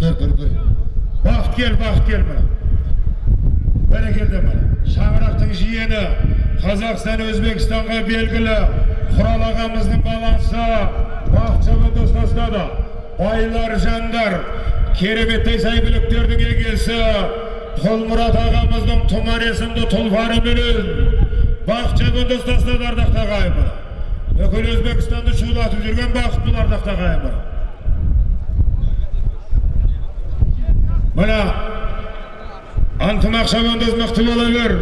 бақыт кел бақыт кел мына бәрекелді мына шаңырақтың жиені қазақстан өзбекстанға белгілі құрал ағамыздың баласы бақытжан достастады байлар жандар кереметтей сәйгүліктердің егесі толмұрат ағамыздың тұмар есімді тұлпарыменен бақытжан достастады ардақты ағайын бүкіл өзбекстанды шулатып жүрген бақыт бұл ардақты ағайын мына антымақ шабандоз мықты бола бер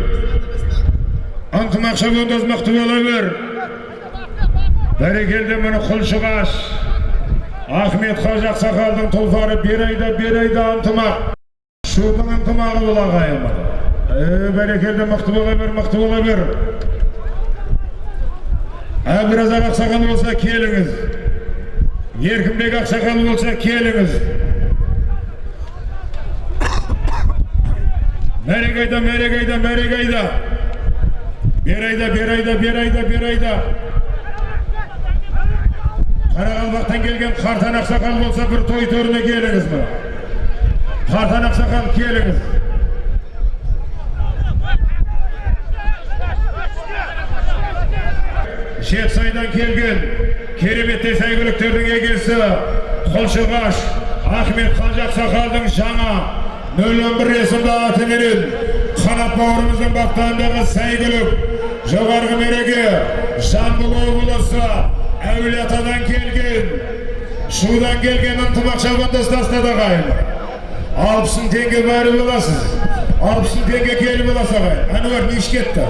антымақ шабандоз мықты бола бер бәрекелді міне құлшығаш ахмет қажы ақсақалдың тұлпары бер айда бер айда антымақ шудың ынтымағы бол ағайын е бәрекелді мықты бола бер мықты бола бер әбіразақ ақсақал болса келіңіз еркінбек ақсақал болса келіңіз мәрек айда мәрек айда мәрек айда бер айда бер айда бер айда бер айда қарақалпақтан келген қартан ақсақал болса бір той төріне келіңіз мына қартан ақсақал келіңіз жетісайдан келген кереметтей сәйгүліктердің егесі қолшығаш ахмет қажы ақсақалдың жаңа нөл есімді атыменен қанат бауырымыздың бақтауындағы сәйгүлік жоғарғы мереке жамбыл облысы әулиеатадан келген шудан келген ынтымақ шабандастасына да ағайын алпыс мың теңге бәрі боласыз алпыс мың теңге келіп боласыз ағайын әнуар неше кетті